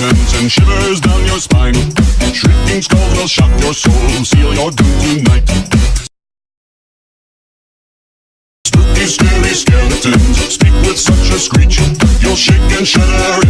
skeletons and shivers down your spine. Shrieking skulls will shock your soul, seal your doom tonight. Spooky, scary skeletons speak with such a screech. You'll shake and shudder